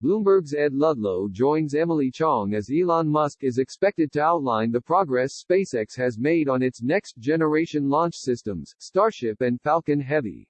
Bloomberg's Ed Ludlow joins Emily Chang as Elon Musk is expected to outline the progress SpaceX has made on its next-generation launch systems, Starship and Falcon Heavy.